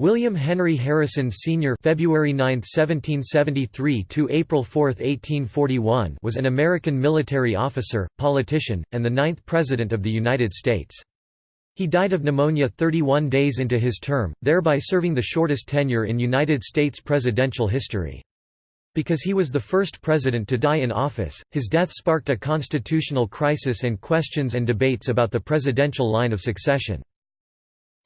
William Henry Harrison Sr. February 9, 1773 to April 4, 1841 was an American military officer, politician, and the ninth President of the United States. He died of pneumonia 31 days into his term, thereby serving the shortest tenure in United States presidential history. Because he was the first president to die in office, his death sparked a constitutional crisis and questions and debates about the presidential line of succession.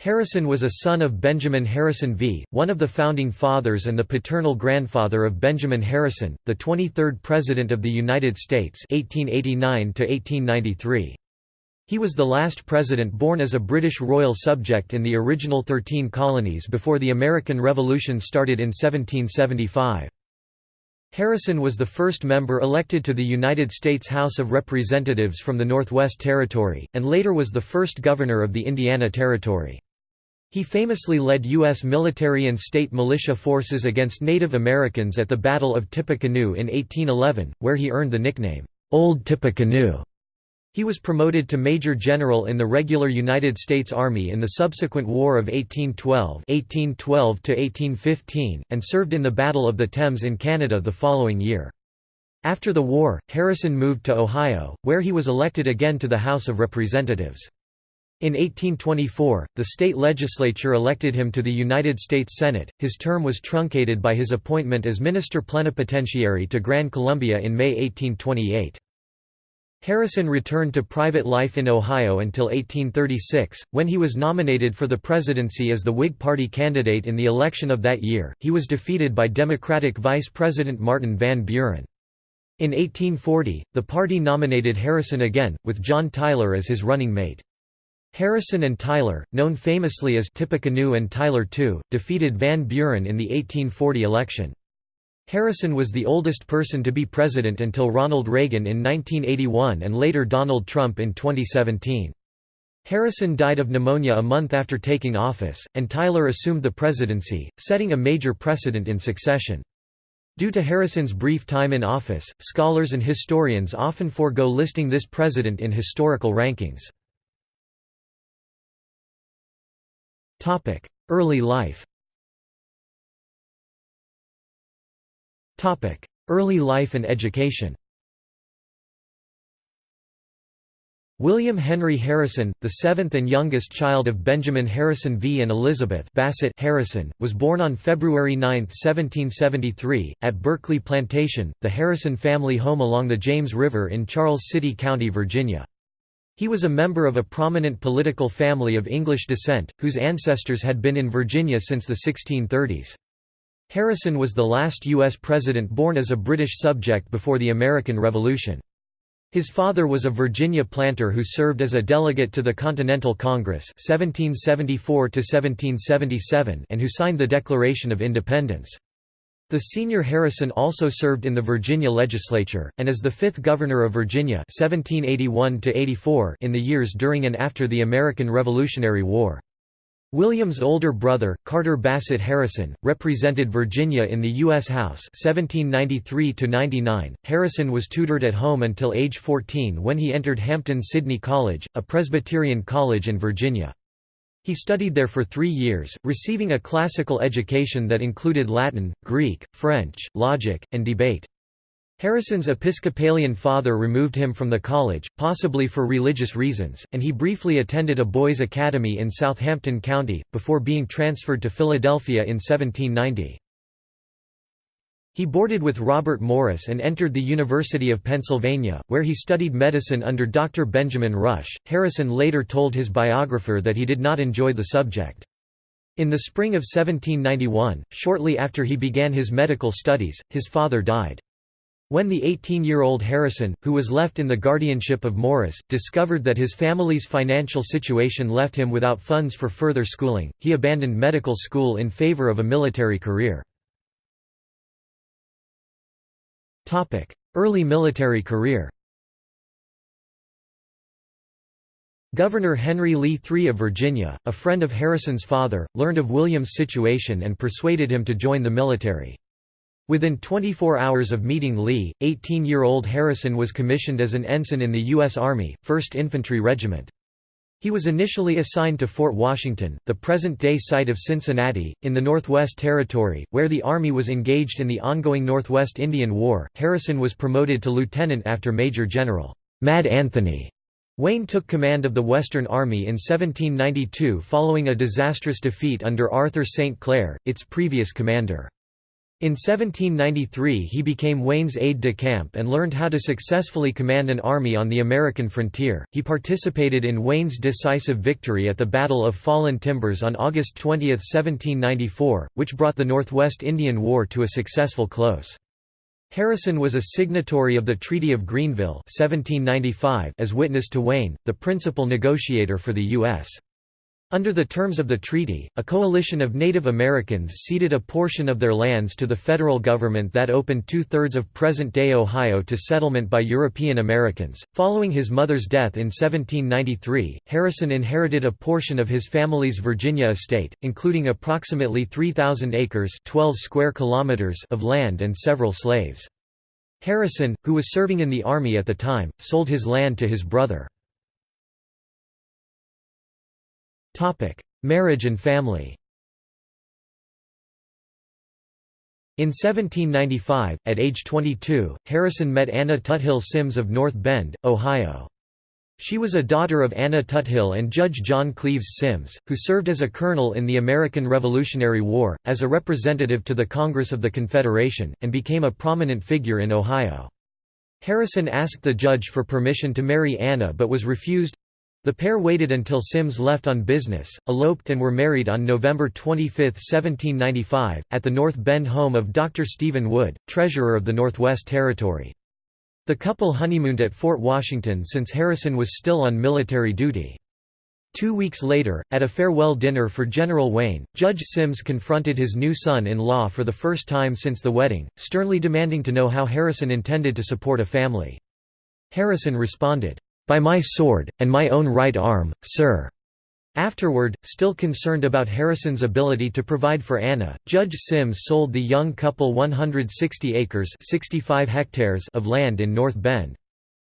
Harrison was a son of Benjamin Harrison V., one of the Founding Fathers and the paternal grandfather of Benjamin Harrison, the 23rd President of the United States 1889 He was the last president born as a British royal subject in the original Thirteen Colonies before the American Revolution started in 1775. Harrison was the first member elected to the United States House of Representatives from the Northwest Territory, and later was the first governor of the Indiana Territory. He famously led U.S. military and state militia forces against Native Americans at the Battle of Tippecanoe in 1811, where he earned the nickname, "'Old Tippecanoe'. He was promoted to Major General in the regular United States Army in the subsequent War of 1812 1812 and served in the Battle of the Thames in Canada the following year. After the war, Harrison moved to Ohio, where he was elected again to the House of Representatives. In 1824, the state legislature elected him to the United States Senate. His term was truncated by his appointment as minister plenipotentiary to Gran Colombia in May 1828. Harrison returned to private life in Ohio until 1836, when he was nominated for the presidency as the Whig Party candidate in the election of that year. He was defeated by Democratic Vice President Martin Van Buren. In 1840, the party nominated Harrison again, with John Tyler as his running mate. Harrison and Tyler, known famously as Tippecanoe and Tyler Too, defeated Van Buren in the 1840 election. Harrison was the oldest person to be president until Ronald Reagan in 1981 and later Donald Trump in 2017. Harrison died of pneumonia a month after taking office, and Tyler assumed the presidency, setting a major precedent in succession. Due to Harrison's brief time in office, scholars and historians often forego listing this president in historical rankings. Early life. Early life and education. William Henry Harrison, the seventh and youngest child of Benjamin Harrison V. and Elizabeth Bassett Harrison, was born on February 9, 1773, at Berkeley Plantation, the Harrison family home along the James River in Charles City County, Virginia. He was a member of a prominent political family of English descent, whose ancestors had been in Virginia since the 1630s. Harrison was the last U.S. president born as a British subject before the American Revolution. His father was a Virginia planter who served as a delegate to the Continental Congress 1774 and who signed the Declaration of Independence. The senior Harrison also served in the Virginia legislature, and as the fifth governor of Virginia 1781 in the years during and after the American Revolutionary War. William's older brother, Carter Bassett Harrison, represented Virginia in the U.S. House 1793 Harrison was tutored at home until age 14 when he entered Hampden Sydney College, a Presbyterian college in Virginia. He studied there for three years, receiving a classical education that included Latin, Greek, French, logic, and debate. Harrison's Episcopalian father removed him from the college, possibly for religious reasons, and he briefly attended a boys' academy in Southampton County, before being transferred to Philadelphia in 1790. He boarded with Robert Morris and entered the University of Pennsylvania, where he studied medicine under Dr. Benjamin Rush. Harrison later told his biographer that he did not enjoy the subject. In the spring of 1791, shortly after he began his medical studies, his father died. When the 18-year-old Harrison, who was left in the guardianship of Morris, discovered that his family's financial situation left him without funds for further schooling, he abandoned medical school in favor of a military career. Early military career Governor Henry Lee III of Virginia, a friend of Harrison's father, learned of William's situation and persuaded him to join the military. Within 24 hours of meeting Lee, 18-year-old Harrison was commissioned as an ensign in the U.S. Army, 1st Infantry Regiment. He was initially assigned to Fort Washington, the present-day site of Cincinnati, in the Northwest Territory, where the Army was engaged in the ongoing Northwest Indian War. Harrison was promoted to lieutenant after Major General Mad Anthony Wayne took command of the Western Army in 1792 following a disastrous defeat under Arthur St. Clair, its previous commander. In 1793 he became Wayne's aide-de-camp and learned how to successfully command an army on the American frontier. He participated in Wayne's decisive victory at the Battle of Fallen Timbers on August 20, 1794, which brought the Northwest Indian War to a successful close. Harrison was a signatory of the Treaty of Greenville 1795 as witness to Wayne, the principal negotiator for the U.S. Under the terms of the treaty, a coalition of Native Americans ceded a portion of their lands to the federal government that opened two-thirds of present-day Ohio to settlement by European Americans. Following his mother's death in 1793, Harrison inherited a portion of his family's Virginia estate, including approximately 3,000 acres 12 square kilometers of land and several slaves. Harrison, who was serving in the army at the time, sold his land to his brother. Marriage and family In 1795, at age 22, Harrison met Anna Tuthill Symmes of North Bend, Ohio. She was a daughter of Anna Tuthill and Judge John Cleves Symmes, who served as a colonel in the American Revolutionary War, as a representative to the Congress of the Confederation, and became a prominent figure in Ohio. Harrison asked the judge for permission to marry Anna but was refused, the pair waited until Symmes left on business, eloped and were married on November 25, 1795, at the North Bend home of Dr. Stephen Wood, treasurer of the Northwest Territory. The couple honeymooned at Fort Washington since Harrison was still on military duty. Two weeks later, at a farewell dinner for General Wayne, Judge Symmes confronted his new son-in-law for the first time since the wedding, sternly demanding to know how Harrison intended to support a family. Harrison responded, by my sword, and my own right arm, sir." Afterward, still concerned about Harrison's ability to provide for Anna, Judge Symmes sold the young couple 160 acres 65 hectares of land in North Bend.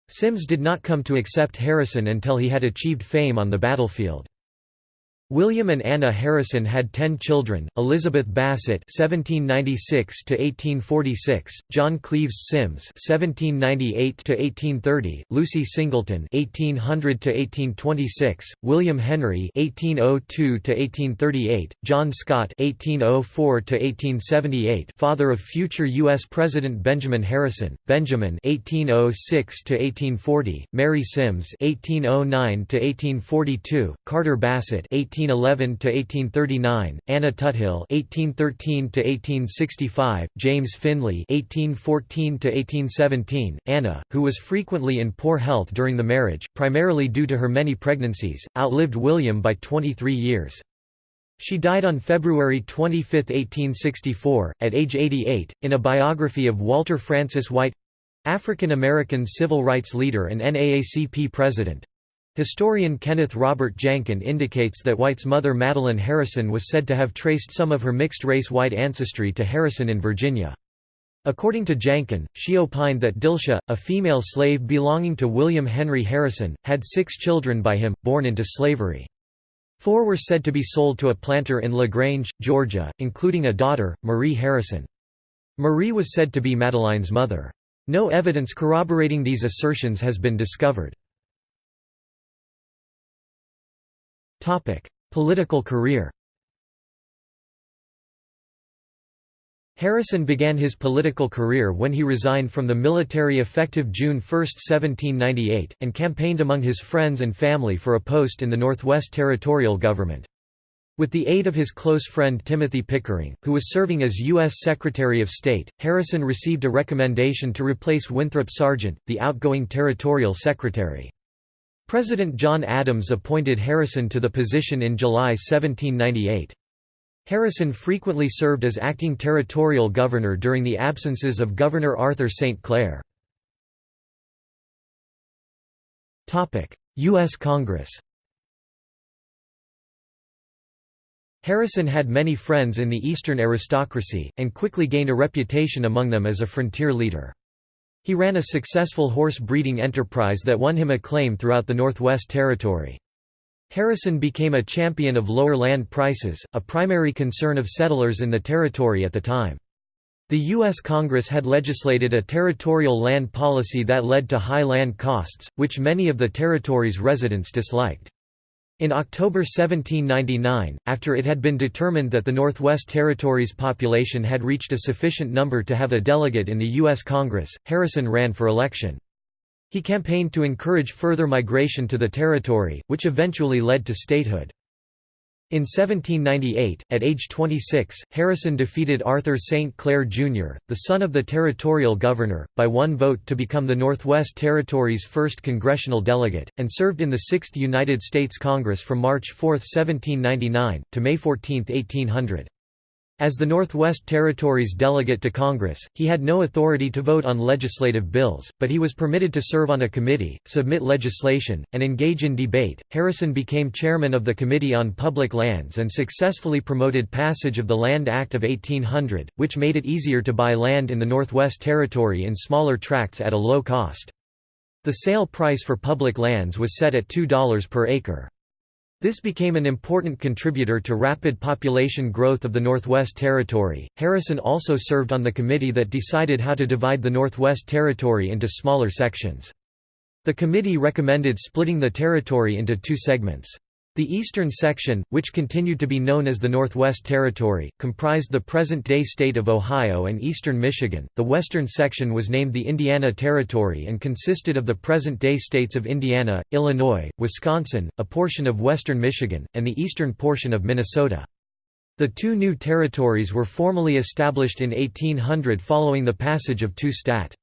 Symmes did not come to accept Harrison until he had achieved fame on the battlefield. William and Anna Harrison had ten children, Elizabeth Bassett (1796–1846), John Cleves Symmes (1798–1830), Lucy Singleton (1800–1826), William Henry (1802–1838), John Scott (1804–1878), father of future U.S. President Benjamin Harrison, Benjamin (1806–1840), Mary Symmes (1809–1842), Carter Bassett (18 1811 to 1839, Anna Tuthill (1813 to 1865), James Finley (1814 to 1817). Anna, who was frequently in poor health during the marriage, primarily due to her many pregnancies, outlived William by 23 years. She died on February 25, 1864, at age 88. In a biography of Walter Francis White African American civil rights leader and NAACP president Historian Kenneth Robert Janken indicates that White's mother Madeline Harrison was said to have traced some of her mixed-race white ancestry to Harrison in Virginia. According to Janken, she opined that Dilsia, a female slave belonging to William Henry Harrison, had six children by him, born into slavery. Four were said to be sold to a planter in LaGrange, Georgia, including a daughter, Marie Harrison. Marie was said to be Madeline's mother. No evidence corroborating these assertions has been discovered. Political career Harrison began his political career when he resigned from the military effective June 1, 1798, and campaigned among his friends and family for a post in the Northwest Territorial Government. With the aid of his close friend Timothy Pickering, who was serving as U.S. Secretary of State, Harrison received a recommendation to replace Winthrop Sargent, the outgoing Territorial Secretary. President John Adams appointed Harrison to the position in July 1798. Harrison frequently served as acting territorial governor during the absences of Governor Arthur St. Clair. U.S. Congress Harrison had many friends in the Eastern aristocracy, and quickly gained a reputation among them as a frontier leader. He ran a successful horse breeding enterprise that won him acclaim throughout the Northwest Territory. Harrison became a champion of lower land prices, a primary concern of settlers in the territory at the time. The U.S. Congress had legislated a territorial land policy that led to high land costs, which many of the territory's residents disliked. In October 1799, after it had been determined that the Northwest Territories' population had reached a sufficient number to have a delegate in the U.S. Congress, Harrison ran for election. He campaigned to encourage further migration to the territory, which eventually led to statehood. In 1798, at age 26, Harrison defeated Arthur St. Clair, Jr., the son of the territorial governor, by one vote to become the Northwest Territory's first congressional delegate, and served in the Sixth United States Congress from March 4, 1799, to May 14, 1800. As the Northwest Territories delegate to Congress, he had no authority to vote on legislative bills, but he was permitted to serve on a committee, submit legislation, and engage in debate. Harrison became chairman of the Committee on Public Lands and successfully promoted passage of the Land Act of 1800, which made it easier to buy land in the Northwest Territory in smaller tracts at a low cost. The sale price for public lands was set at $2 per acre. This became an important contributor to rapid population growth of the Northwest Territory. Harrison also served on the committee that decided how to divide the Northwest Territory into smaller sections. The committee recommended splitting the territory into two segments. The eastern section, which continued to be known as the Northwest Territory, comprised the present-day state of Ohio and eastern Michigan. The western section was named the Indiana Territory and consisted of the present-day states of Indiana, Illinois, Wisconsin, a portion of western Michigan, and the eastern portion of Minnesota. The two new territories were formally established in 1800 following the passage of two Stat.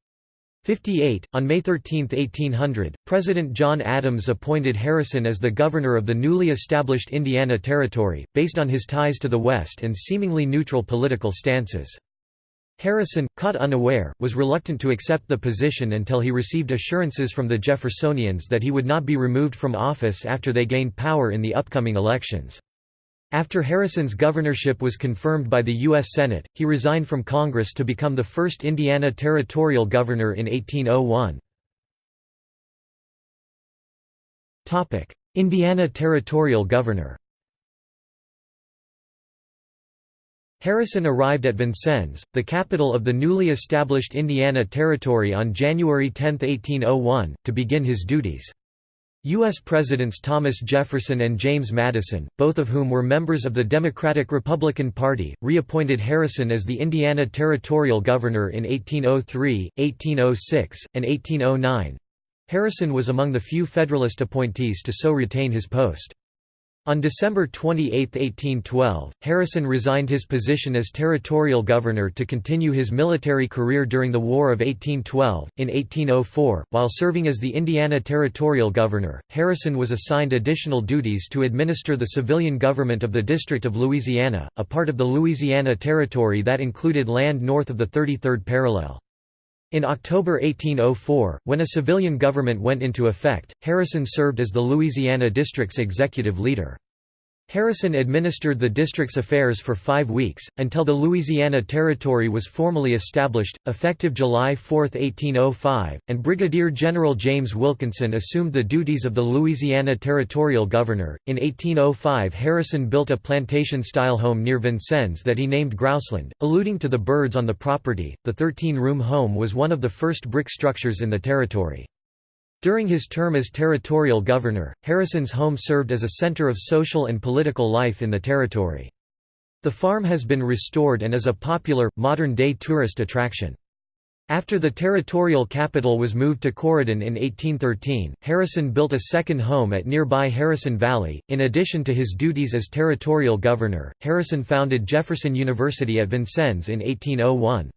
58. On May 13, 1800, President John Adams appointed Harrison as the governor of the newly established Indiana Territory, based on his ties to the West and seemingly neutral political stances. Harrison, caught unaware, was reluctant to accept the position until he received assurances from the Jeffersonians that he would not be removed from office after they gained power in the upcoming elections. After Harrison's governorship was confirmed by the U.S. Senate, he resigned from Congress to become the first Indiana territorial governor in 1801. Indiana territorial governor Harrison arrived at Vincennes, the capital of the newly established Indiana Territory on January 10, 1801, to begin his duties. U.S. Presidents Thomas Jefferson and James Madison, both of whom were members of the Democratic-Republican Party, reappointed Harrison as the Indiana Territorial Governor in 1803, 1806, and 1809. Harrison was among the few Federalist appointees to so retain his post. On December 28, 1812, Harrison resigned his position as territorial governor to continue his military career during the War of 1812. In 1804, while serving as the Indiana territorial governor, Harrison was assigned additional duties to administer the civilian government of the District of Louisiana, a part of the Louisiana Territory that included land north of the 33rd parallel. In October 1804, when a civilian government went into effect, Harrison served as the Louisiana District's executive leader. Harrison administered the district's affairs for five weeks, until the Louisiana Territory was formally established, effective July 4, 1805, and Brigadier General James Wilkinson assumed the duties of the Louisiana Territorial Governor. In 1805, Harrison built a plantation style home near Vincennes that he named Grouseland, alluding to the birds on the property. The 13 room home was one of the first brick structures in the territory. During his term as territorial governor, Harrison's home served as a center of social and political life in the territory. The farm has been restored and is a popular, modern-day tourist attraction. After the territorial capital was moved to Corydon in 1813, Harrison built a second home at nearby Harrison Valley. In addition to his duties as territorial governor, Harrison founded Jefferson University at Vincennes in 1801.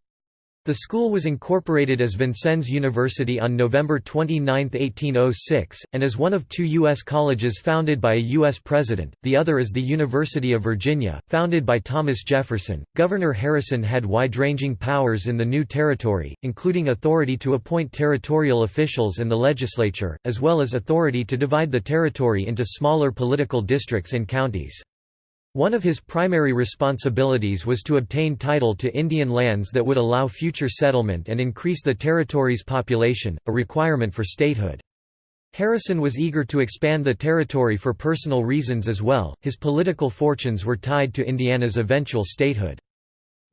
The school was incorporated as Vincennes University on November 29, 1806, and is one of two U.S. colleges founded by a U.S. president, the other is the University of Virginia, founded by Thomas Jefferson. Governor Harrison had wide ranging powers in the new territory, including authority to appoint territorial officials and the legislature, as well as authority to divide the territory into smaller political districts and counties. One of his primary responsibilities was to obtain title to Indian lands that would allow future settlement and increase the territory's population, a requirement for statehood. Harrison was eager to expand the territory for personal reasons as well, his political fortunes were tied to Indiana's eventual statehood.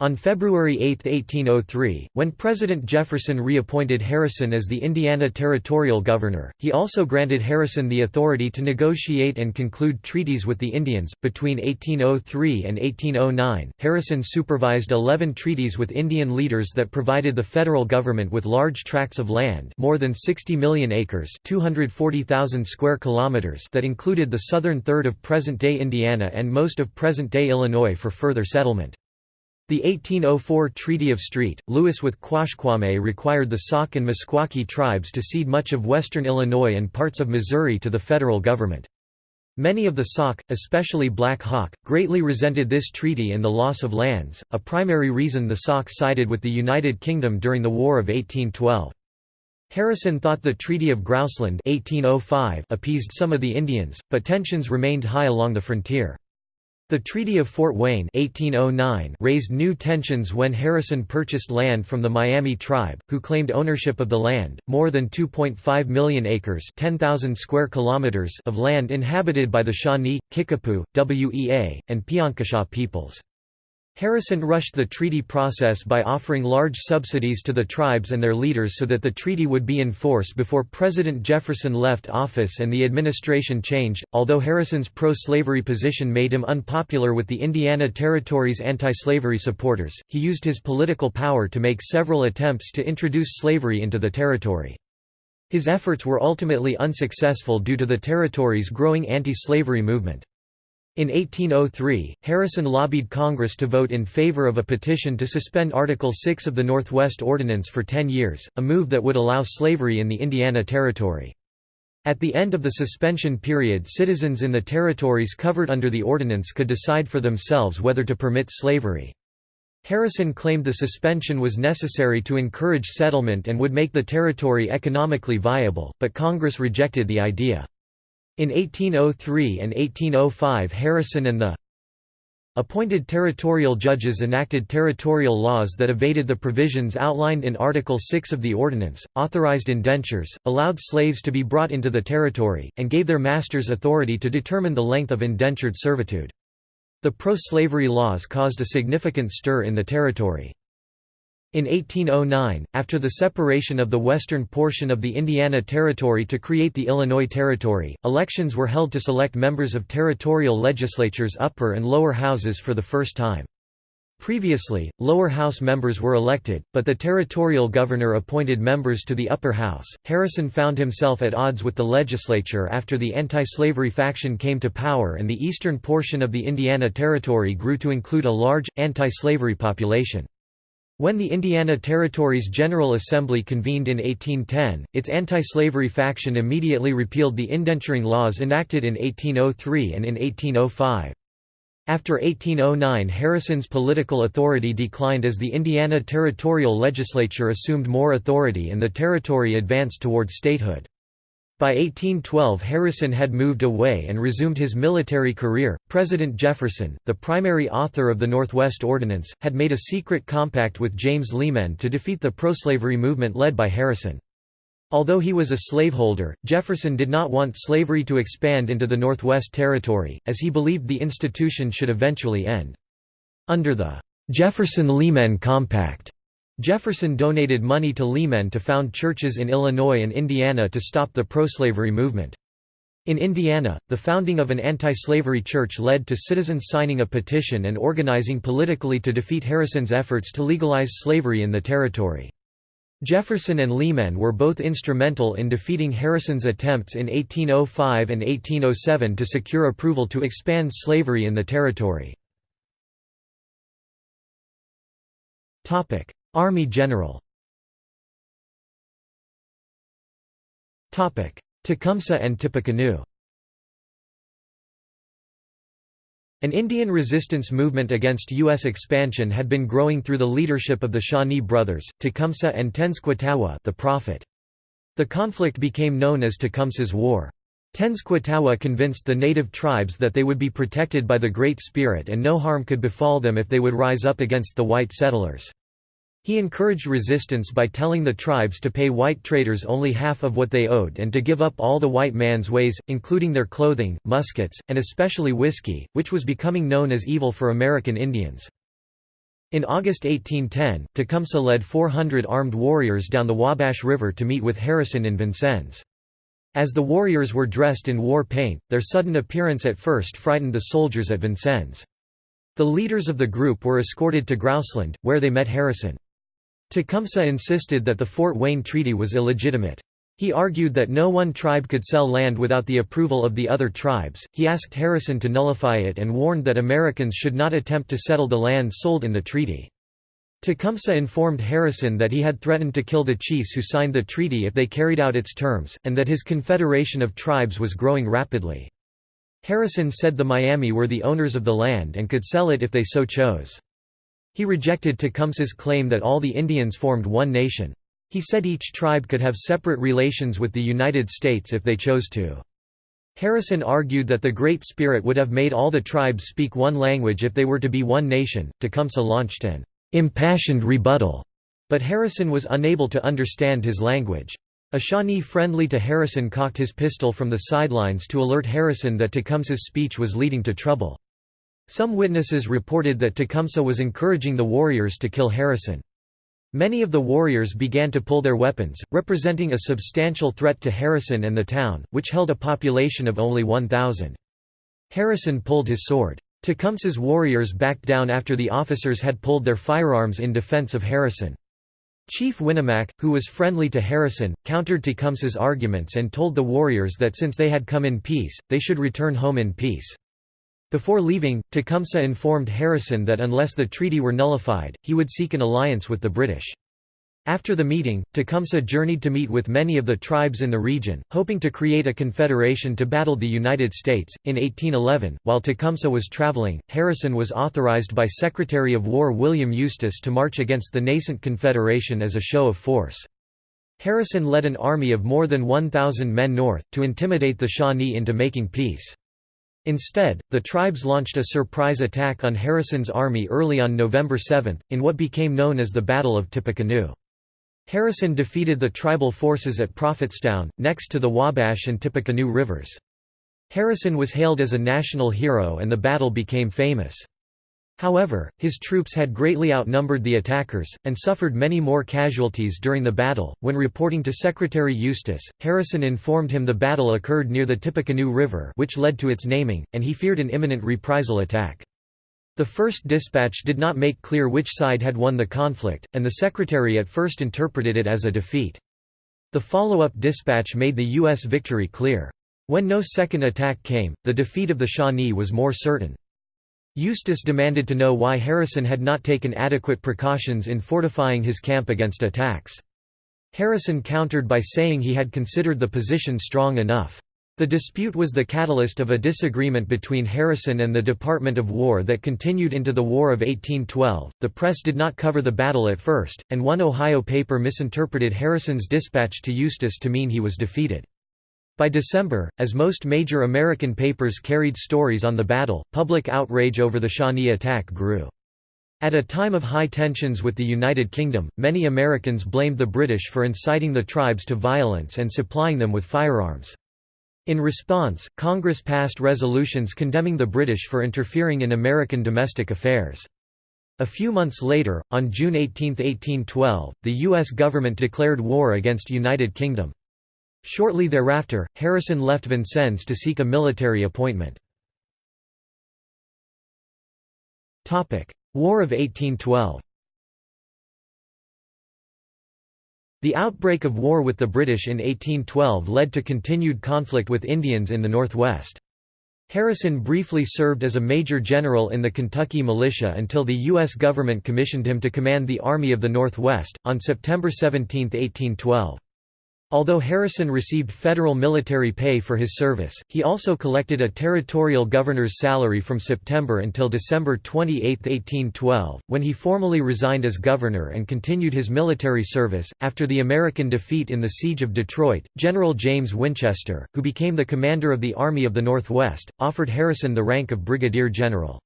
On February 8, 1803, when President Jefferson reappointed Harrison as the Indiana Territorial Governor, he also granted Harrison the authority to negotiate and conclude treaties with the Indians. Between 1803 and 1809, Harrison supervised 11 treaties with Indian leaders that provided the federal government with large tracts of land, more than 60 million acres, 240,000 square kilometers, that included the southern third of present-day Indiana and most of present-day Illinois for further settlement. The 1804 Treaty of St. Louis with Quashquame required the Sauk and Meskwaki tribes to cede much of western Illinois and parts of Missouri to the federal government. Many of the Sauk, especially Black Hawk, greatly resented this treaty and the loss of lands, a primary reason the Sauk sided with the United Kingdom during the War of 1812. Harrison thought the Treaty of Grouseland 1805 appeased some of the Indians, but tensions remained high along the frontier. The Treaty of Fort Wayne 1809 raised new tensions when Harrison purchased land from the Miami tribe, who claimed ownership of the land, more than 2.5 million acres 10,000 square kilometers of land inhabited by the Shawnee, Kickapoo, Wea, and Piankashaw peoples. Harrison rushed the treaty process by offering large subsidies to the tribes and their leaders so that the treaty would be in force before President Jefferson left office and the administration changed. Although Harrison's pro slavery position made him unpopular with the Indiana Territory's anti slavery supporters, he used his political power to make several attempts to introduce slavery into the territory. His efforts were ultimately unsuccessful due to the territory's growing anti slavery movement. In 1803, Harrison lobbied Congress to vote in favor of a petition to suspend Article 6 of the Northwest Ordinance for ten years, a move that would allow slavery in the Indiana Territory. At the end of the suspension period citizens in the territories covered under the ordinance could decide for themselves whether to permit slavery. Harrison claimed the suspension was necessary to encourage settlement and would make the territory economically viable, but Congress rejected the idea. In 1803 and 1805 Harrison and the appointed territorial judges enacted territorial laws that evaded the provisions outlined in Article 6 of the Ordinance, authorized indentures, allowed slaves to be brought into the territory, and gave their masters authority to determine the length of indentured servitude. The pro-slavery laws caused a significant stir in the territory. In 1809, after the separation of the western portion of the Indiana Territory to create the Illinois Territory, elections were held to select members of territorial legislatures' upper and lower houses for the first time. Previously, lower house members were elected, but the territorial governor appointed members to the upper house. Harrison found himself at odds with the legislature after the anti slavery faction came to power and the eastern portion of the Indiana Territory grew to include a large, anti slavery population. When the Indiana Territory's General Assembly convened in 1810, its anti-slavery faction immediately repealed the indenturing laws enacted in 1803 and in 1805. After 1809 Harrison's political authority declined as the Indiana Territorial Legislature assumed more authority and the territory advanced toward statehood. By 1812 Harrison had moved away and resumed his military career. President Jefferson, the primary author of the Northwest Ordinance, had made a secret compact with James Lemen to defeat the pro-slavery movement led by Harrison. Although he was a slaveholder, Jefferson did not want slavery to expand into the Northwest Territory, as he believed the institution should eventually end. Under the Jefferson-Lemen Compact, Jefferson donated money to Lemen to found churches in Illinois and Indiana to stop the pro-slavery movement. In Indiana, the founding of an anti-slavery church led to citizens signing a petition and organizing politically to defeat Harrison's efforts to legalize slavery in the territory. Jefferson and Lemen were both instrumental in defeating Harrison's attempts in 1805 and 1807 to secure approval to expand slavery in the territory. Army general Tecumseh and Tippecanoe An Indian resistance movement against U.S. expansion had been growing through the leadership of the Shawnee brothers, Tecumseh and Tenskwatawa the Prophet. The conflict became known as Tecumseh's War. Tenskwatawa convinced the native tribes that they would be protected by the Great Spirit and no harm could befall them if they would rise up against the white settlers. He encouraged resistance by telling the tribes to pay white traders only half of what they owed and to give up all the white man's ways, including their clothing, muskets, and especially whiskey, which was becoming known as evil for American Indians. In August 1810, Tecumseh led 400 armed warriors down the Wabash River to meet with Harrison in Vincennes. As the warriors were dressed in war paint, their sudden appearance at first frightened the soldiers at Vincennes. The leaders of the group were escorted to Grouseland, where they met Harrison. Tecumseh insisted that the Fort Wayne Treaty was illegitimate. He argued that no one tribe could sell land without the approval of the other tribes. He asked Harrison to nullify it and warned that Americans should not attempt to settle the land sold in the treaty. Tecumseh informed Harrison that he had threatened to kill the chiefs who signed the treaty if they carried out its terms, and that his confederation of tribes was growing rapidly. Harrison said the Miami were the owners of the land and could sell it if they so chose. He rejected Tecumseh's claim that all the Indians formed one nation. He said each tribe could have separate relations with the United States if they chose to. Harrison argued that the Great Spirit would have made all the tribes speak one language if they were to be one nation. Tecumseh launched an impassioned rebuttal, but Harrison was unable to understand his language. A Shawnee friendly to Harrison cocked his pistol from the sidelines to alert Harrison that Tecumseh's speech was leading to trouble. Some witnesses reported that Tecumseh was encouraging the warriors to kill Harrison. Many of the warriors began to pull their weapons, representing a substantial threat to Harrison and the town, which held a population of only 1,000. Harrison pulled his sword. Tecumseh's warriors backed down after the officers had pulled their firearms in defense of Harrison. Chief Winnemac, who was friendly to Harrison, countered Tecumseh's arguments and told the warriors that since they had come in peace, they should return home in peace. Before leaving, Tecumseh informed Harrison that unless the treaty were nullified, he would seek an alliance with the British. After the meeting, Tecumseh journeyed to meet with many of the tribes in the region, hoping to create a confederation to battle the United States. In 1811, while Tecumseh was traveling, Harrison was authorized by Secretary of War William Eustis to march against the nascent Confederation as a show of force. Harrison led an army of more than 1,000 men north, to intimidate the Shawnee into making peace. Instead, the tribes launched a surprise attack on Harrison's army early on November 7, in what became known as the Battle of Tippecanoe. Harrison defeated the tribal forces at Prophetstown, next to the Wabash and Tippecanoe rivers. Harrison was hailed as a national hero and the battle became famous. However, his troops had greatly outnumbered the attackers, and suffered many more casualties during the battle. When reporting to Secretary Eustis, Harrison informed him the battle occurred near the Tippecanoe River, which led to its naming, and he feared an imminent reprisal attack. The first dispatch did not make clear which side had won the conflict, and the secretary at first interpreted it as a defeat. The follow-up dispatch made the U.S. victory clear. When no second attack came, the defeat of the Shawnee was more certain. Eustis demanded to know why Harrison had not taken adequate precautions in fortifying his camp against attacks. Harrison countered by saying he had considered the position strong enough. The dispute was the catalyst of a disagreement between Harrison and the Department of War that continued into the War of 1812. The press did not cover the battle at first, and one Ohio paper misinterpreted Harrison's dispatch to Eustis to mean he was defeated. By December, as most major American papers carried stories on the battle, public outrage over the Shawnee attack grew. At a time of high tensions with the United Kingdom, many Americans blamed the British for inciting the tribes to violence and supplying them with firearms. In response, Congress passed resolutions condemning the British for interfering in American domestic affairs. A few months later, on June 18, 1812, the U.S. government declared war against the United Kingdom. Shortly thereafter, Harrison left Vincennes to seek a military appointment. War of 1812 The outbreak of war with the British in 1812 led to continued conflict with Indians in the Northwest. Harrison briefly served as a major general in the Kentucky militia until the U.S. government commissioned him to command the Army of the Northwest, on September 17, 1812. Although Harrison received federal military pay for his service, he also collected a territorial governor's salary from September until December 28, 1812, when he formally resigned as governor and continued his military service. After the American defeat in the Siege of Detroit, General James Winchester, who became the commander of the Army of the Northwest, offered Harrison the rank of brigadier general.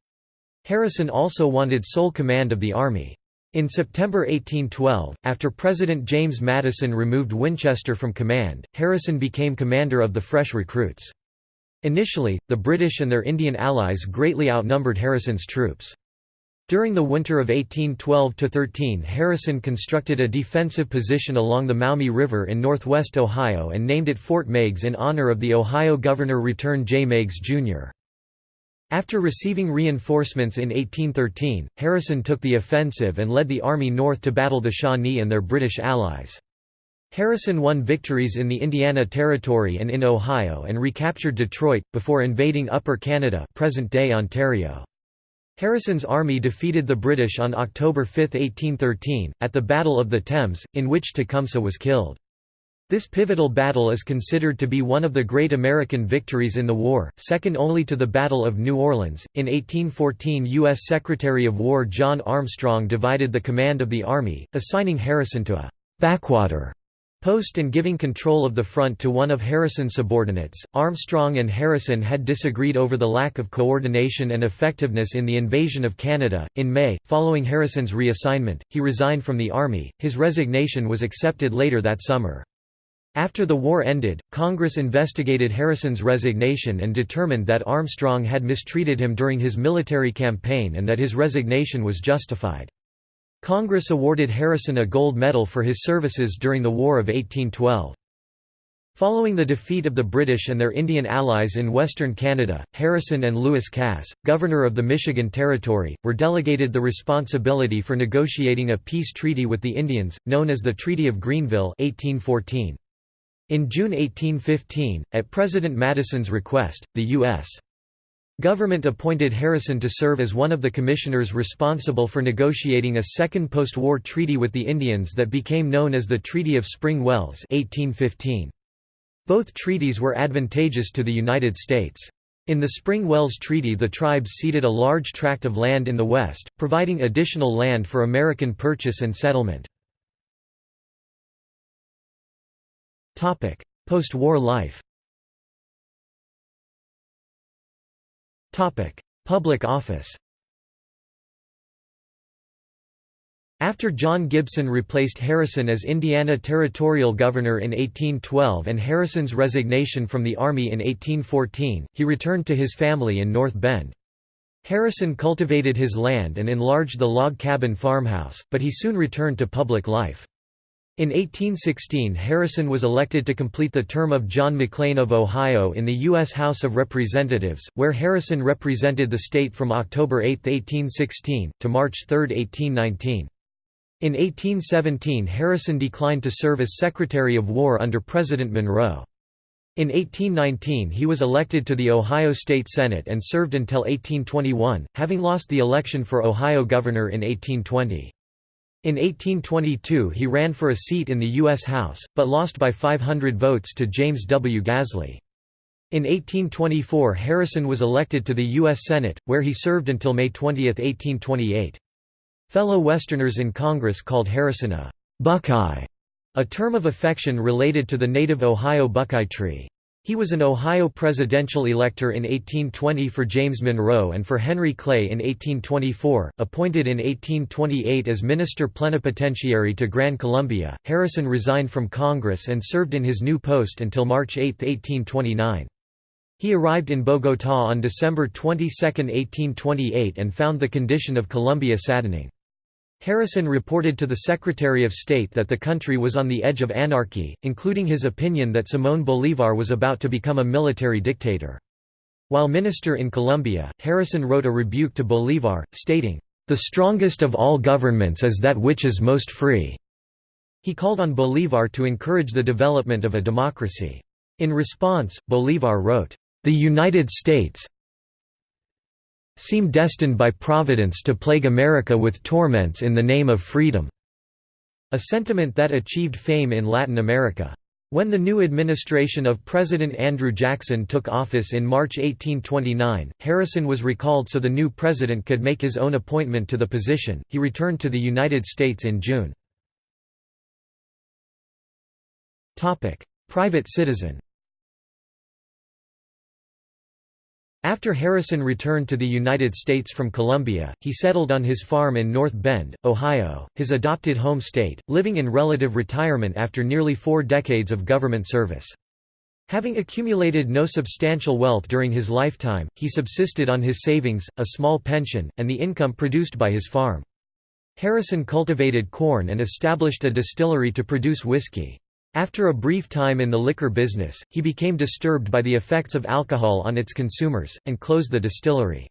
Harrison also wanted sole command of the army. In September 1812, after President James Madison removed Winchester from command, Harrison became commander of the fresh recruits. Initially, the British and their Indian allies greatly outnumbered Harrison's troops. During the winter of 1812–13 Harrison constructed a defensive position along the Maumee River in northwest Ohio and named it Fort Meigs in honor of the Ohio Governor Return J. Meigs, Jr. After receiving reinforcements in 1813, Harrison took the offensive and led the army north to battle the Shawnee and their British allies. Harrison won victories in the Indiana Territory and in Ohio and recaptured Detroit, before invading Upper Canada present-day Ontario. Harrison's army defeated the British on October 5, 1813, at the Battle of the Thames, in which Tecumseh was killed. This pivotal battle is considered to be one of the great American victories in the war, second only to the Battle of New Orleans. In 1814, U.S. Secretary of War John Armstrong divided the command of the Army, assigning Harrison to a backwater post and giving control of the front to one of Harrison's subordinates. Armstrong and Harrison had disagreed over the lack of coordination and effectiveness in the invasion of Canada. In May, following Harrison's reassignment, he resigned from the Army. His resignation was accepted later that summer. After the war ended, Congress investigated Harrison's resignation and determined that Armstrong had mistreated him during his military campaign and that his resignation was justified. Congress awarded Harrison a gold medal for his services during the War of 1812. Following the defeat of the British and their Indian allies in western Canada, Harrison and Lewis Cass, governor of the Michigan Territory, were delegated the responsibility for negotiating a peace treaty with the Indians, known as the Treaty of Greenville 1814. In June 1815, at President Madison's request, the U.S. government appointed Harrison to serve as one of the commissioners responsible for negotiating a second post-war treaty with the Indians that became known as the Treaty of Spring Wells 1815. Both treaties were advantageous to the United States. In the Spring Wells Treaty the tribes ceded a large tract of land in the west, providing additional land for American purchase and settlement. Post-war life Topic: Public office After John Gibson replaced Harrison as Indiana Territorial Governor in 1812 and Harrison's resignation from the Army in 1814, he returned to his family in North Bend. Harrison cultivated his land and enlarged the log cabin farmhouse, but he soon returned to public life. In 1816 Harrison was elected to complete the term of John McLean of Ohio in the U.S. House of Representatives, where Harrison represented the state from October 8, 1816, to March 3, 1819. In 1817 Harrison declined to serve as Secretary of War under President Monroe. In 1819 he was elected to the Ohio State Senate and served until 1821, having lost the election for Ohio governor in 1820. In 1822 he ran for a seat in the U.S. House, but lost by 500 votes to James W. Gazlay. In 1824 Harrison was elected to the U.S. Senate, where he served until May 20, 1828. Fellow Westerners in Congress called Harrison a «Buckeye», a term of affection related to the native Ohio buckeye tree. He was an Ohio presidential elector in 1820 for James Monroe and for Henry Clay in 1824. Appointed in 1828 as Minister Plenipotentiary to Gran Colombia, Harrison resigned from Congress and served in his new post until March 8, 1829. He arrived in Bogotá on December 22, 1828 and found the condition of Colombia saddening. Harrison reported to the Secretary of State that the country was on the edge of anarchy, including his opinion that Simón Bolívar was about to become a military dictator. While minister in Colombia, Harrison wrote a rebuke to Bolívar, stating, "...the strongest of all governments is that which is most free." He called on Bolívar to encourage the development of a democracy. In response, Bolívar wrote, "...the United States, seem destined by Providence to plague America with torments in the name of freedom." A sentiment that achieved fame in Latin America. When the new administration of President Andrew Jackson took office in March 1829, Harrison was recalled so the new president could make his own appointment to the position. He returned to the United States in June. Private citizen. After Harrison returned to the United States from Colombia, he settled on his farm in North Bend, Ohio, his adopted home state, living in relative retirement after nearly four decades of government service. Having accumulated no substantial wealth during his lifetime, he subsisted on his savings, a small pension, and the income produced by his farm. Harrison cultivated corn and established a distillery to produce whiskey. After a brief time in the liquor business, he became disturbed by the effects of alcohol on its consumers, and closed the distillery.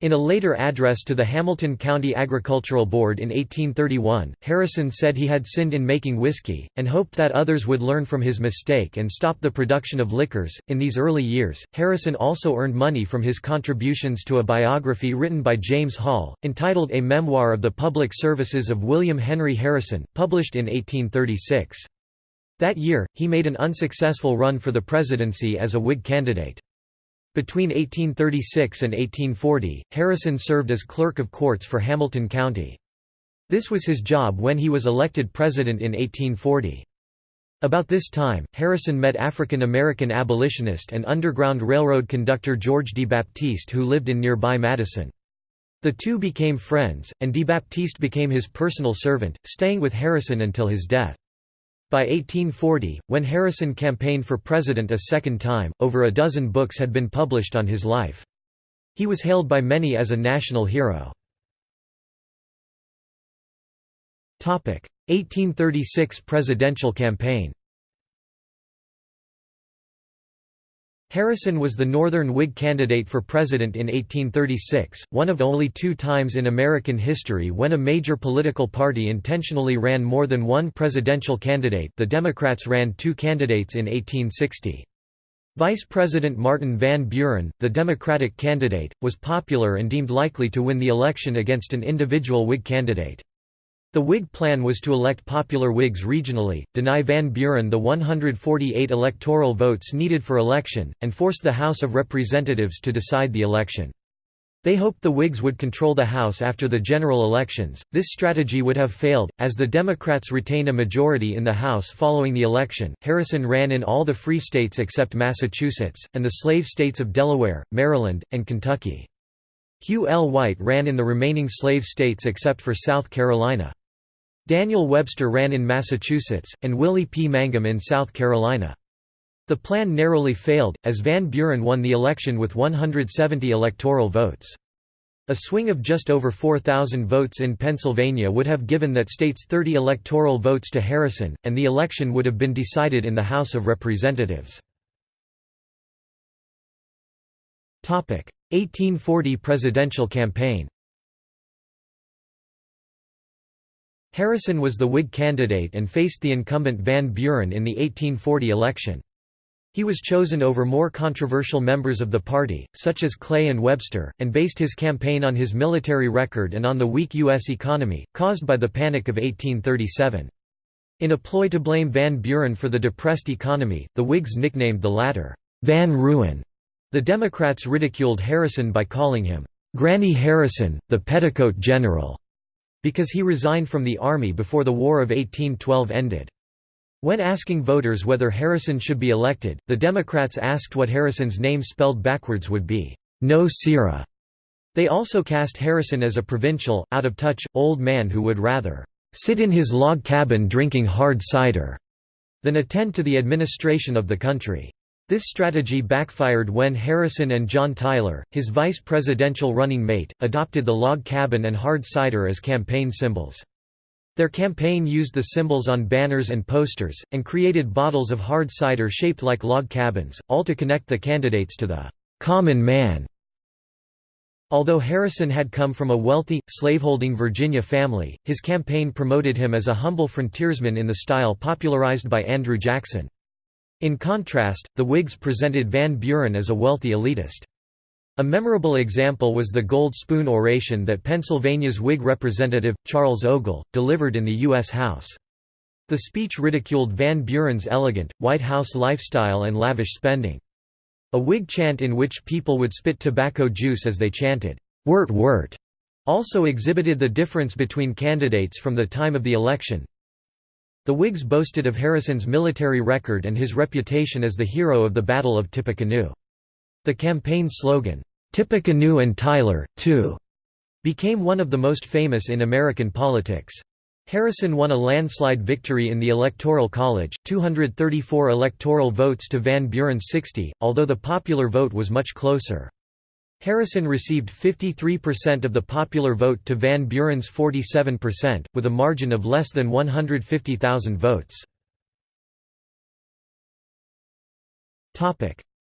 In a later address to the Hamilton County Agricultural Board in 1831, Harrison said he had sinned in making whiskey, and hoped that others would learn from his mistake and stop the production of liquors. In these early years, Harrison also earned money from his contributions to a biography written by James Hall, entitled A Memoir of the Public Services of William Henry Harrison, published in 1836. That year, he made an unsuccessful run for the presidency as a Whig candidate. Between 1836 and 1840, Harrison served as clerk of courts for Hamilton County. This was his job when he was elected president in 1840. About this time, Harrison met African American abolitionist and Underground Railroad conductor George DeBaptiste who lived in nearby Madison. The two became friends, and DeBaptiste became his personal servant, staying with Harrison until his death. By 1840, when Harrison campaigned for president a second time, over a dozen books had been published on his life. He was hailed by many as a national hero. 1836 presidential campaign Harrison was the Northern Whig candidate for president in 1836, one of only two times in American history when a major political party intentionally ran more than one presidential candidate the Democrats ran two candidates in 1860. Vice President Martin Van Buren, the Democratic candidate, was popular and deemed likely to win the election against an individual Whig candidate. The Whig plan was to elect popular Whigs regionally, deny Van Buren the 148 electoral votes needed for election, and force the House of Representatives to decide the election. They hoped the Whigs would control the House after the general elections. This strategy would have failed, as the Democrats retained a majority in the House following the election. Harrison ran in all the free states except Massachusetts, and the slave states of Delaware, Maryland, and Kentucky. Hugh L. White ran in the remaining slave states except for South Carolina. Daniel Webster ran in Massachusetts, and Willie P. Mangum in South Carolina. The plan narrowly failed, as Van Buren won the election with 170 electoral votes. A swing of just over 4,000 votes in Pennsylvania would have given that state's 30 electoral votes to Harrison, and the election would have been decided in the House of Representatives. 1840 presidential campaign Harrison was the Whig candidate and faced the incumbent Van Buren in the 1840 election. He was chosen over more controversial members of the party, such as Clay and Webster, and based his campaign on his military record and on the weak U.S. economy, caused by the Panic of 1837. In a ploy to blame Van Buren for the depressed economy, the Whigs nicknamed the latter, Van Ruin. The Democrats ridiculed Harrison by calling him, Granny Harrison, the Petticoat General because he resigned from the army before the War of 1812 ended. When asking voters whether Harrison should be elected, the Democrats asked what Harrison's name spelled backwards would be, No Sirrah. They also cast Harrison as a provincial, out-of-touch, old man who would rather sit in his log cabin drinking hard cider than attend to the administration of the country. This strategy backfired when Harrison and John Tyler, his vice presidential running mate, adopted the log cabin and hard cider as campaign symbols. Their campaign used the symbols on banners and posters, and created bottles of hard cider shaped like log cabins, all to connect the candidates to the common man. Although Harrison had come from a wealthy, slaveholding Virginia family, his campaign promoted him as a humble frontiersman in the style popularized by Andrew Jackson. In contrast, the Whigs presented Van Buren as a wealthy elitist. A memorable example was the gold spoon oration that Pennsylvania's Whig representative, Charles Ogle, delivered in the U.S. House. The speech ridiculed Van Buren's elegant, White House lifestyle and lavish spending. A Whig chant in which people would spit tobacco juice as they chanted, "'Wirt Wirt' also exhibited the difference between candidates from the time of the election. The Whigs boasted of Harrison's military record and his reputation as the hero of the Battle of Tippecanoe. The campaign slogan, "'Tippecanoe and Tyler, too' became one of the most famous in American politics. Harrison won a landslide victory in the Electoral College, 234 electoral votes to Van Buren's 60, although the popular vote was much closer. Harrison received 53% of the popular vote to Van Buren's 47%, with a margin of less than 150,000 votes.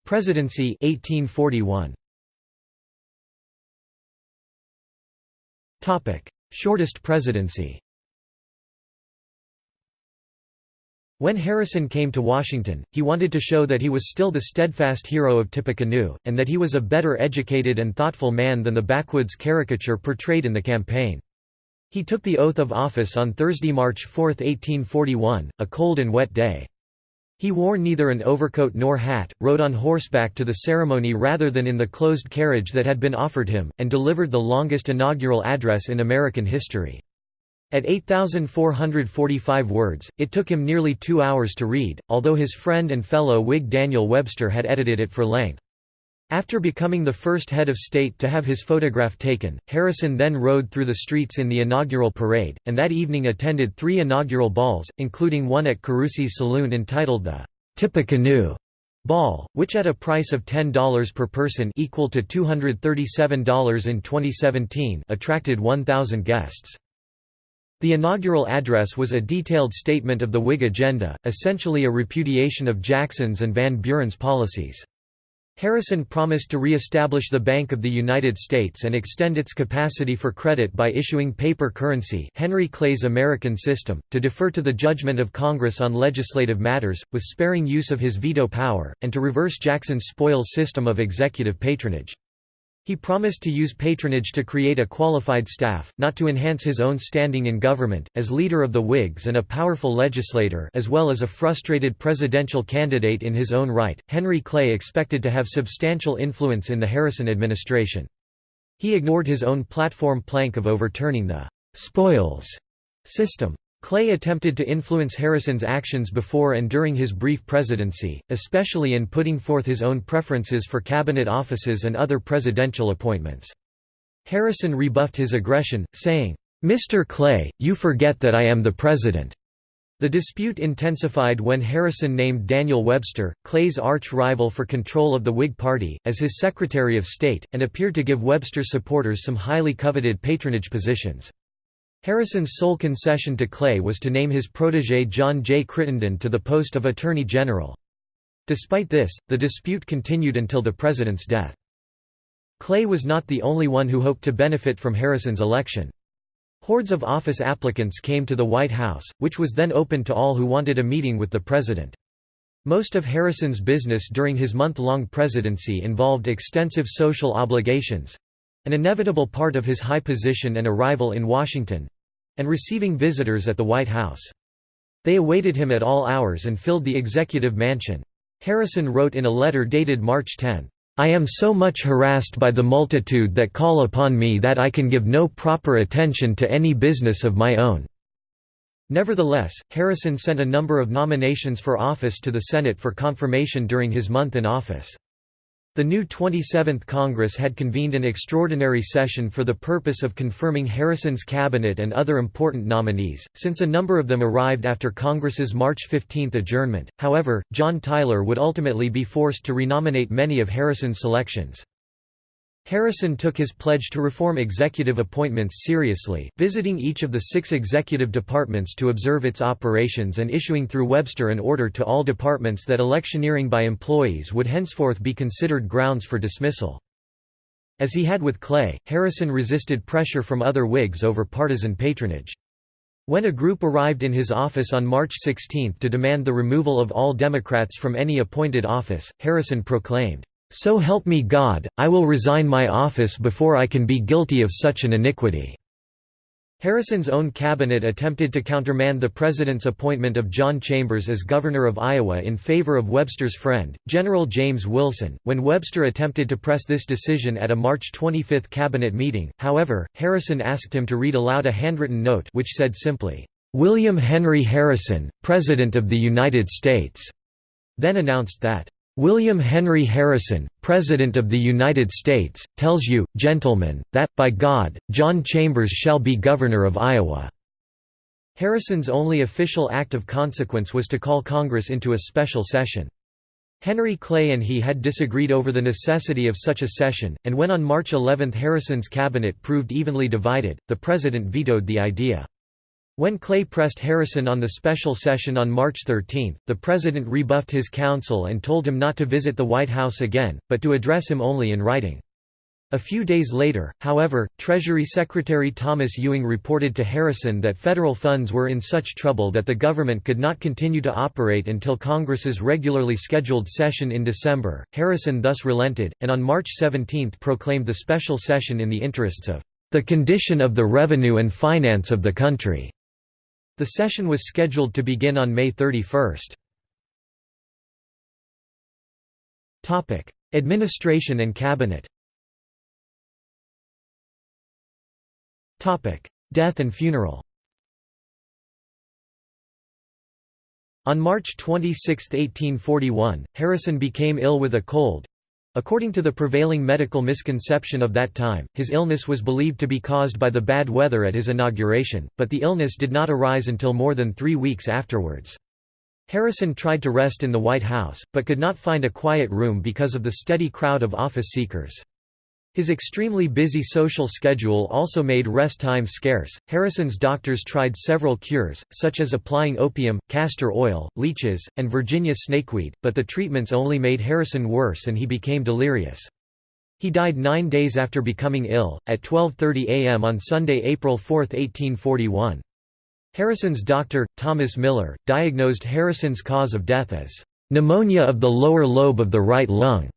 Presidency 1841. Shortest presidency When Harrison came to Washington, he wanted to show that he was still the steadfast hero of Tippecanoe, and that he was a better educated and thoughtful man than the backwoods caricature portrayed in the campaign. He took the oath of office on Thursday, March 4, 1841, a cold and wet day. He wore neither an overcoat nor hat, rode on horseback to the ceremony rather than in the closed carriage that had been offered him, and delivered the longest inaugural address in American history. At 8,445 words, it took him nearly two hours to read, although his friend and fellow Whig Daniel Webster had edited it for length. After becoming the first head of state to have his photograph taken, Harrison then rode through the streets in the inaugural parade, and that evening attended three inaugural balls, including one at Carusi's saloon entitled the Tippecanoe Ball, which at a price of $10 per person equal to $237 in 2017 attracted 1,000 guests. The inaugural address was a detailed statement of the Whig agenda, essentially a repudiation of Jackson's and Van Buren's policies. Harrison promised to re-establish the Bank of the United States and extend its capacity for credit by issuing paper currency Henry Clay's American system, to defer to the judgment of Congress on legislative matters, with sparing use of his veto power, and to reverse Jackson's spoils system of executive patronage. He promised to use patronage to create a qualified staff, not to enhance his own standing in government. As leader of the Whigs and a powerful legislator, as well as a frustrated presidential candidate in his own right, Henry Clay expected to have substantial influence in the Harrison administration. He ignored his own platform plank of overturning the spoils system. Clay attempted to influence Harrison's actions before and during his brief presidency, especially in putting forth his own preferences for cabinet offices and other presidential appointments. Harrison rebuffed his aggression, saying, "'Mr. Clay, you forget that I am the president.'" The dispute intensified when Harrison named Daniel Webster, Clay's arch-rival for control of the Whig Party, as his Secretary of State, and appeared to give Webster's supporters some highly coveted patronage positions. Harrison's sole concession to Clay was to name his protégé John J. Crittenden to the post of Attorney General. Despite this, the dispute continued until the president's death. Clay was not the only one who hoped to benefit from Harrison's election. Hordes of office applicants came to the White House, which was then open to all who wanted a meeting with the president. Most of Harrison's business during his month-long presidency involved extensive social obligations—an inevitable part of his high position and arrival in Washington, and receiving visitors at the White House. They awaited him at all hours and filled the executive mansion. Harrison wrote in a letter dated March 10, "...I am so much harassed by the multitude that call upon me that I can give no proper attention to any business of my own." Nevertheless, Harrison sent a number of nominations for office to the Senate for confirmation during his month in office. The new 27th Congress had convened an extraordinary session for the purpose of confirming Harrison's cabinet and other important nominees, since a number of them arrived after Congress's March 15 adjournment. However, John Tyler would ultimately be forced to renominate many of Harrison's selections. Harrison took his pledge to reform executive appointments seriously, visiting each of the six executive departments to observe its operations and issuing through Webster an order to all departments that electioneering by employees would henceforth be considered grounds for dismissal. As he had with Clay, Harrison resisted pressure from other Whigs over partisan patronage. When a group arrived in his office on March 16 to demand the removal of all Democrats from any appointed office, Harrison proclaimed, so help me God, I will resign my office before I can be guilty of such an iniquity." Harrison's own cabinet attempted to countermand the president's appointment of John Chambers as governor of Iowa in favor of Webster's friend, General James Wilson. When Webster attempted to press this decision at a March 25 cabinet meeting, however, Harrison asked him to read aloud a handwritten note which said simply, "William Henry Harrison, President of the United States," then announced that William Henry Harrison, President of the United States, tells you, gentlemen, that, by God, John Chambers shall be Governor of Iowa." Harrison's only official act of consequence was to call Congress into a special session. Henry Clay and he had disagreed over the necessity of such a session, and when on March 11 Harrison's cabinet proved evenly divided, the president vetoed the idea. When Clay pressed Harrison on the special session on March 13, the president rebuffed his counsel and told him not to visit the White House again, but to address him only in writing. A few days later, however, Treasury Secretary Thomas Ewing reported to Harrison that federal funds were in such trouble that the government could not continue to operate until Congress's regularly scheduled session in December. Harrison thus relented, and on March 17 proclaimed the special session in the interests of the condition of the revenue and finance of the country. The session was scheduled to begin on May 31. Administration and cabinet Death and funeral On March 26, 1841, Harrison became ill with a cold. According to the prevailing medical misconception of that time, his illness was believed to be caused by the bad weather at his inauguration, but the illness did not arise until more than three weeks afterwards. Harrison tried to rest in the White House, but could not find a quiet room because of the steady crowd of office seekers. His extremely busy social schedule also made rest time scarce. Harrison's doctors tried several cures, such as applying opium, castor oil, leeches, and Virginia snakeweed, but the treatments only made Harrison worse and he became delirious. He died nine days after becoming ill, at 12.30 am on Sunday, April 4, 1841. Harrison's doctor, Thomas Miller, diagnosed Harrison's cause of death as pneumonia of the lower lobe of the right lung.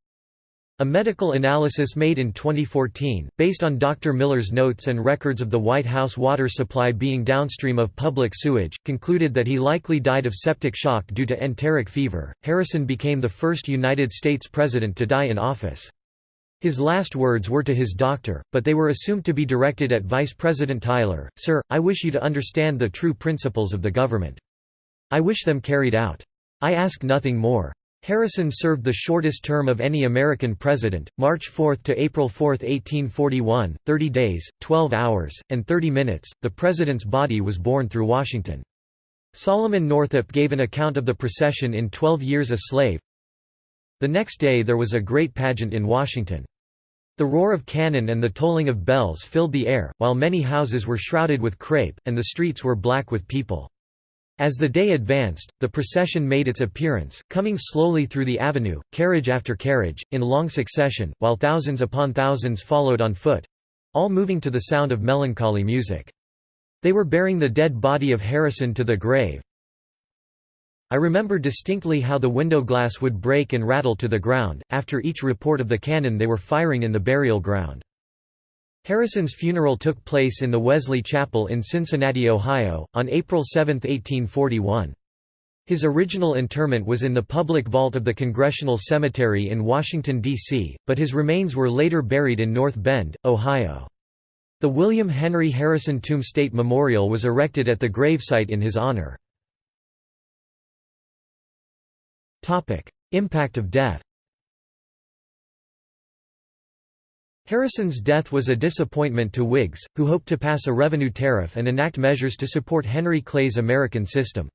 A medical analysis made in 2014, based on Dr. Miller's notes and records of the White House water supply being downstream of public sewage, concluded that he likely died of septic shock due to enteric fever. Harrison became the first United States president to die in office. His last words were to his doctor, but they were assumed to be directed at Vice President Tyler, Sir, I wish you to understand the true principles of the government. I wish them carried out. I ask nothing more. Harrison served the shortest term of any American president, March 4 to April 4, 1841, 30 days, 12 hours, and 30 minutes. The president's body was borne through Washington. Solomon Northup gave an account of the procession in Twelve Years a Slave. The next day there was a great pageant in Washington. The roar of cannon and the tolling of bells filled the air, while many houses were shrouded with crape, and the streets were black with people. As the day advanced, the procession made its appearance, coming slowly through the avenue, carriage after carriage, in long succession, while thousands upon thousands followed on foot—all moving to the sound of melancholy music. They were bearing the dead body of Harrison to the grave. I remember distinctly how the window glass would break and rattle to the ground, after each report of the cannon they were firing in the burial ground. Harrison's funeral took place in the Wesley Chapel in Cincinnati, Ohio, on April 7, 1841. His original interment was in the public vault of the Congressional Cemetery in Washington, D.C., but his remains were later buried in North Bend, Ohio. The William Henry Harrison Tomb State Memorial was erected at the gravesite in his honor. Impact of death Harrison's death was a disappointment to Whigs, who hoped to pass a revenue tariff and enact measures to support Henry Clay's American system.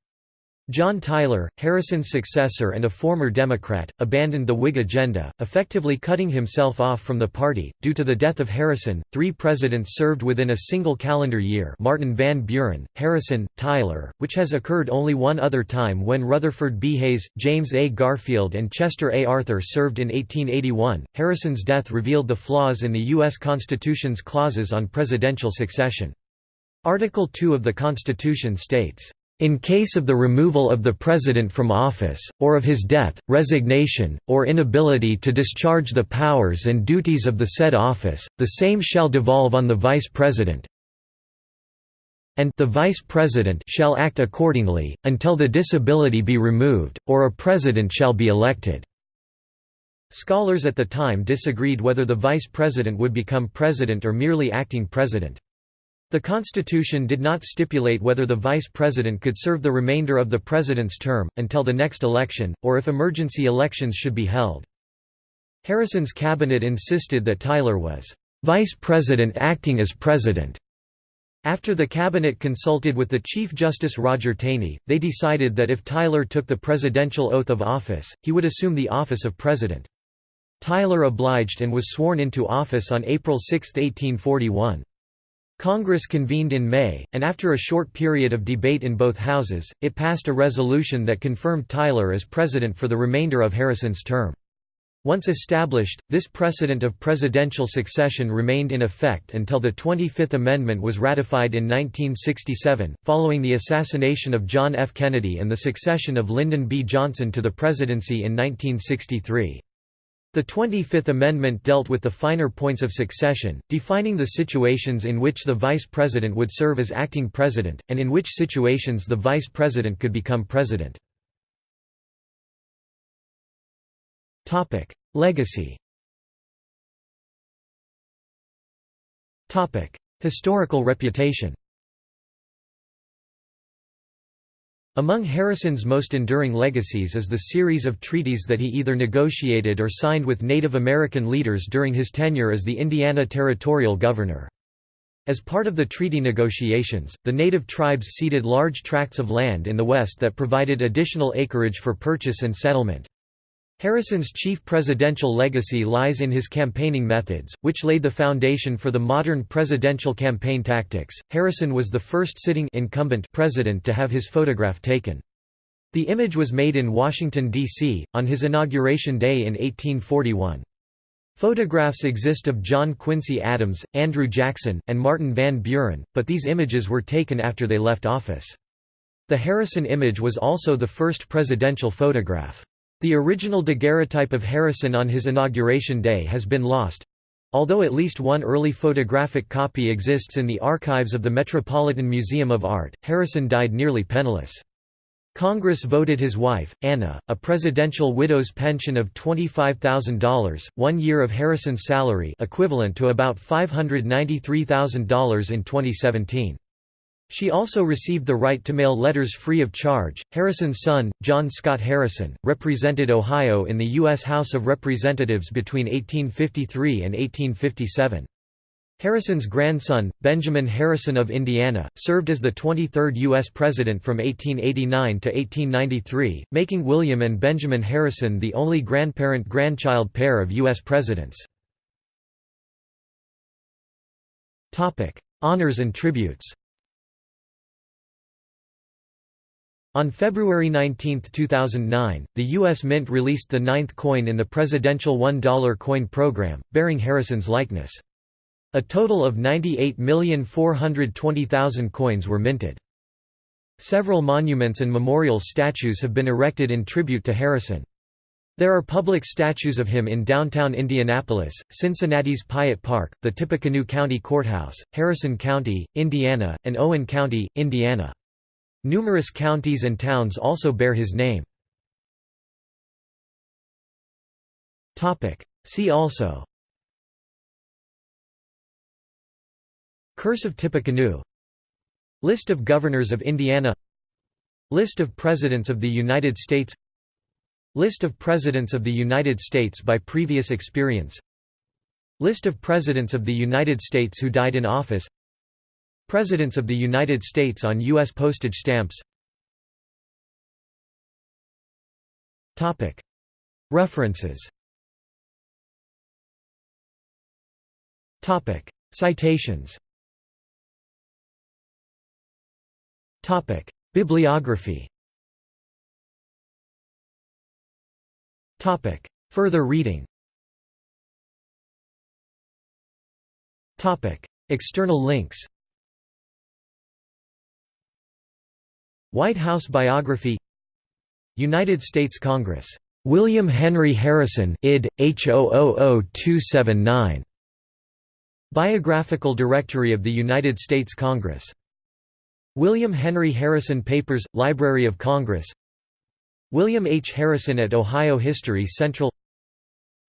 John Tyler, Harrison's successor and a former Democrat, abandoned the Whig agenda, effectively cutting himself off from the party. Due to the death of Harrison, three presidents served within a single calendar year Martin Van Buren, Harrison, Tyler, which has occurred only one other time when Rutherford B. Hayes, James A. Garfield, and Chester A. Arthur served in 1881. Harrison's death revealed the flaws in the U.S. Constitution's clauses on presidential succession. Article 2 of the Constitution states, in case of the removal of the President from office, or of his death, resignation, or inability to discharge the powers and duties of the said office, the same shall devolve on the Vice President and the Vice President shall act accordingly, until the disability be removed, or a President shall be elected." Scholars at the time disagreed whether the Vice President would become President or merely acting President. The Constitution did not stipulate whether the vice president could serve the remainder of the president's term, until the next election, or if emergency elections should be held. Harrison's cabinet insisted that Tyler was vice president acting as president. After the cabinet consulted with the Chief Justice Roger Taney, they decided that if Tyler took the presidential oath of office, he would assume the office of president. Tyler obliged and was sworn into office on April 6, 1841. Congress convened in May, and after a short period of debate in both houses, it passed a resolution that confirmed Tyler as president for the remainder of Harrison's term. Once established, this precedent of presidential succession remained in effect until the 25th Amendment was ratified in 1967, following the assassination of John F. Kennedy and the succession of Lyndon B. Johnson to the presidency in 1963. The 25th Amendment dealt with the finer points of succession, defining the situations in which the vice president would serve as acting president, and in which situations the vice president could become president. Legacy Historical reputation Among Harrison's most enduring legacies is the series of treaties that he either negotiated or signed with Native American leaders during his tenure as the Indiana Territorial Governor. As part of the treaty negotiations, the native tribes ceded large tracts of land in the West that provided additional acreage for purchase and settlement. Harrison's chief presidential legacy lies in his campaigning methods, which laid the foundation for the modern presidential campaign tactics. Harrison was the first sitting incumbent president to have his photograph taken. The image was made in Washington, D.C., on his inauguration day in 1841. Photographs exist of John Quincy Adams, Andrew Jackson, and Martin Van Buren, but these images were taken after they left office. The Harrison image was also the first presidential photograph. The original daguerreotype of Harrison on his inauguration day has been lost. Although at least one early photographic copy exists in the archives of the Metropolitan Museum of Art, Harrison died nearly penniless. Congress voted his wife, Anna, a presidential widow's pension of $25,000, one year of Harrison's salary equivalent to about $593,000 in 2017. She also received the right to mail letters free of charge. Harrison's son, John Scott Harrison, represented Ohio in the U.S. House of Representatives between 1853 and 1857. Harrison's grandson, Benjamin Harrison of Indiana, served as the 23rd U.S. President from 1889 to 1893, making William and Benjamin Harrison the only grandparent-grandchild pair of U.S. presidents. Honors and tributes On February 19, 2009, the U.S. Mint released the ninth coin in the presidential $1 coin program, bearing Harrison's likeness. A total of 98,420,000 coins were minted. Several monuments and memorial statues have been erected in tribute to Harrison. There are public statues of him in downtown Indianapolis, Cincinnati's Piatt Park, the Tippecanoe County Courthouse, Harrison County, Indiana, and Owen County, Indiana. Numerous counties and towns also bear his name. See also. Curse of Tippecanoe. List of Governors of Indiana. List of Presidents of the United States. List of Presidents of the United States by previous experience. List of Presidents of the United States who died in office Presidents of the United States on U.S. postage stamps. References. Citations. Bibliography. Further reading. External links White House biography United States Congress. William Henry Harrison id. H000279. Biographical Directory of the United States Congress. William Henry Harrison Papers, Library of Congress William H. Harrison at Ohio History Central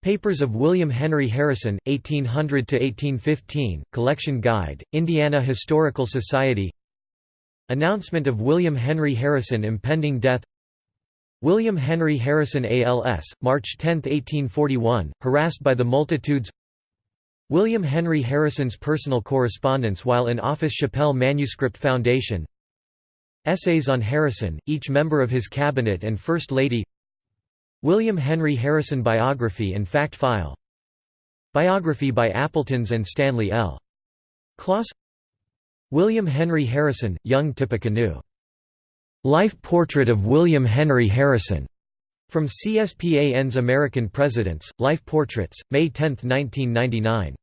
Papers of William Henry Harrison, 1800–1815, Collection Guide, Indiana Historical Society Announcement of William Henry Harrison impending death. William Henry Harrison ALS, March 10, 1841, harassed by the multitudes. William Henry Harrison's personal correspondence while in office Shapell Manuscript Foundation. Essays on Harrison, each member of his cabinet and First Lady. William Henry Harrison Biography and Fact File. Biography by Appletons and Stanley L. Klos William Henry Harrison, Young Tippecanoe. Life Portrait of William Henry Harrison. From CSPAN's American Presidents, Life Portraits, May 10, 1999.